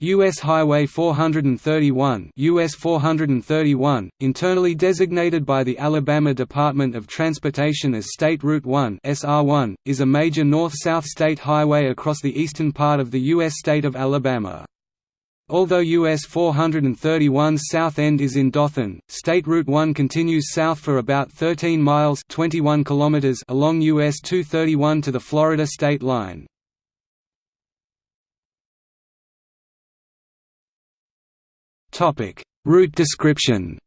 U.S. Highway 431 US 431, internally designated by the Alabama Department of Transportation as State Route 1 SR1, is a major north-south state highway across the eastern part of the U.S. state of Alabama. Although US 431's south end is in Dothan, State Route 1 continues south for about 13 miles 21 kilometers along US 231 to the Florida state line. Route description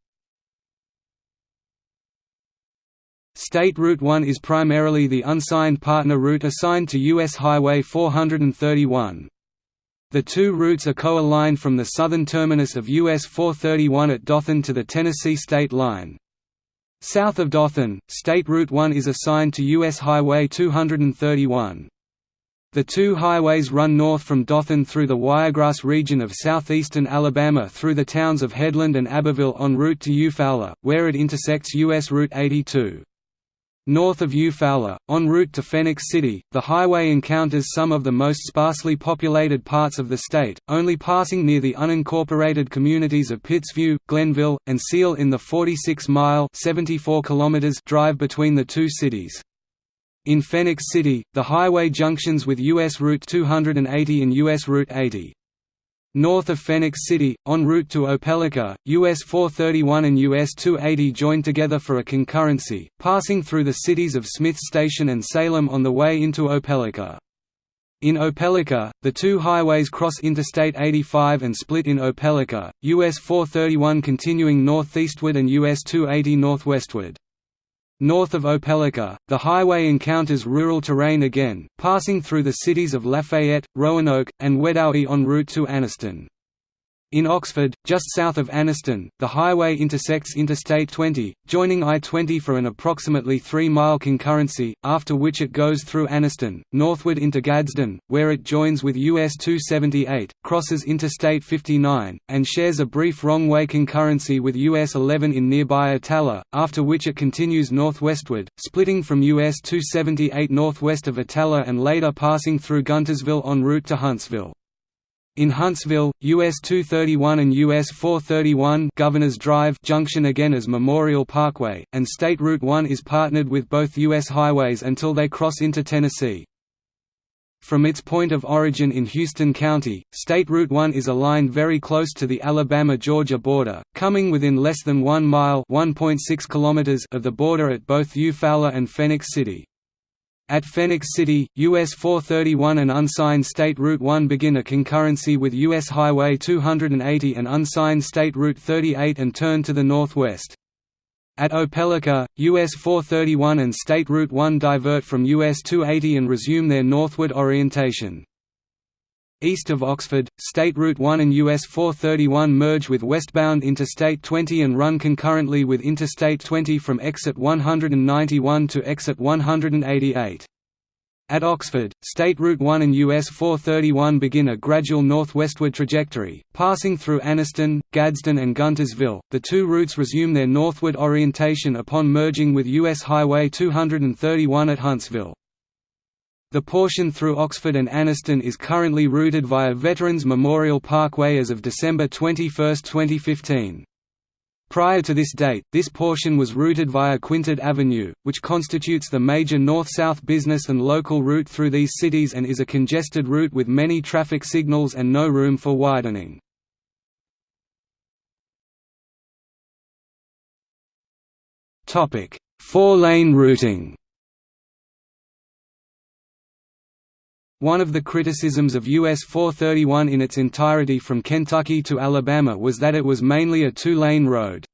State Route 1 is primarily the unsigned partner route assigned to U.S. Highway 431. The two routes are co-aligned from the southern terminus of US 431 at Dothan to the Tennessee state line. South of Dothan, State Route 1 is assigned to US Highway 231. The two highways run north from Dothan through the Wiregrass region of southeastern Alabama through the towns of Headland and Abbeville en route to Eufaula, where it intersects U.S. Route 82. North of Eufaula, en route to Phenix City, the highway encounters some of the most sparsely populated parts of the state, only passing near the unincorporated communities of Pittsview, Glenville, and Seal in the 46-mile drive between the two cities. In Phenix City, the highway junctions with U.S. Route 280 and U.S. Route 80. North of Phenix City, en route to Opelika, US 431 and US 280 join together for a concurrency, passing through the cities of Smith Station and Salem on the way into Opelika. In Opelika, the two highways cross Interstate 85 and split in Opelika, US 431 continuing northeastward and US 280 northwestward. North of Opelika, the highway encounters rural terrain again, passing through the cities of Lafayette, Roanoke, and Wedowee en route to Anniston. In Oxford, just south of Anniston, the highway intersects Interstate 20, joining I-20 for an approximately 3-mile concurrency, after which it goes through Anniston, northward into Gadsden, where it joins with US 278, crosses Interstate 59, and shares a brief wrong-way concurrency with US 11 in nearby Attalla, after which it continues northwestward, splitting from US 278 northwest of Attalla and later passing through Guntersville en route to Huntsville. In Huntsville, US 231 and US 431 Governors Drive junction again as Memorial Parkway, and State Route 1 is partnered with both US highways until they cross into Tennessee. From its point of origin in Houston County, State Route 1 is aligned very close to the Alabama-Georgia border, coming within less than 1 mile kilometers of the border at both Eufaula and Phenix City. At Phenix City, US 431 and unsigned State Route 1 begin a concurrency with US Highway 280 and unsigned State Route 38 and turn to the northwest. At Opelika, US 431 and State Route 1 divert from US 280 and resume their northward orientation. East of Oxford, State Route 1 and US 431 merge with westbound Interstate 20 and run concurrently with Interstate 20 from exit 191 to exit 188. At Oxford, State Route 1 and US 431 begin a gradual northwestward trajectory, passing through Anniston, Gadsden and Guntersville. The two routes resume their northward orientation upon merging with US Highway 231 at Huntsville. The portion through Oxford and Anniston is currently routed via Veterans Memorial Parkway as of December 21, 2015. Prior to this date, this portion was routed via Quintard Avenue, which constitutes the major north-south business and local route through these cities and is a congested route with many traffic signals and no room for widening. Four-lane routing One of the criticisms of US 431 in its entirety from Kentucky to Alabama was that it was mainly a two-lane road.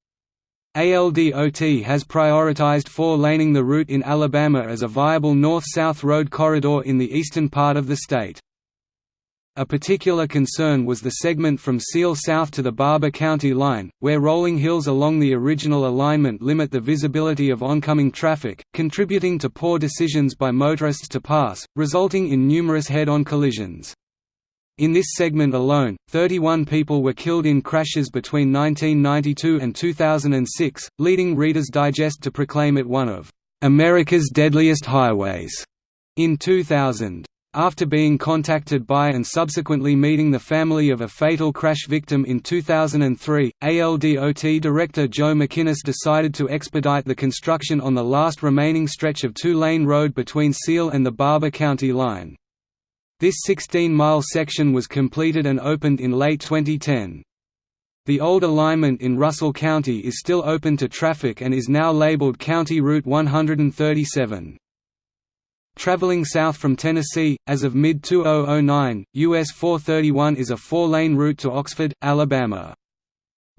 ALDOT has prioritized four-laning the route in Alabama as a viable north-south road corridor in the eastern part of the state. A particular concern was the segment from Seal south to the Barbour County line, where rolling hills along the original alignment limit the visibility of oncoming traffic, contributing to poor decisions by motorists to pass, resulting in numerous head-on collisions. In this segment alone, 31 people were killed in crashes between 1992 and 2006, leading Reader's Digest to proclaim it one of America's deadliest highways in 2000. After being contacted by and subsequently meeting the family of a fatal crash victim in 2003, ALDOT director Joe McInnes decided to expedite the construction on the last remaining stretch of two-lane road between Seal and the Barbour County line. This 16-mile section was completed and opened in late 2010. The old alignment in Russell County is still open to traffic and is now labeled County Route 137. Traveling south from Tennessee, as of mid-2009, US 431 is a four-lane route to Oxford, Alabama.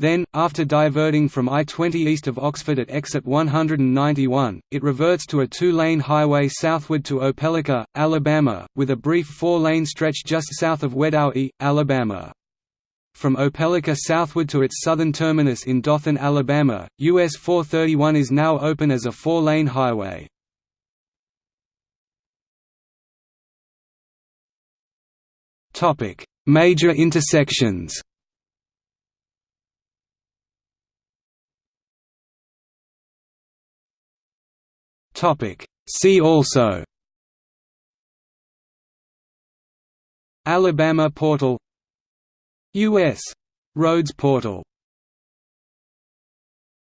Then, after diverting from I-20 east of Oxford at exit 191, it reverts to a two-lane highway southward to Opelika, Alabama, with a brief four-lane stretch just south of Wedowee, Alabama. From Opelika southward to its southern terminus in Dothan, Alabama, US 431 is now open as a four-lane highway. Major intersections See also Alabama Portal U.S. Roads Portal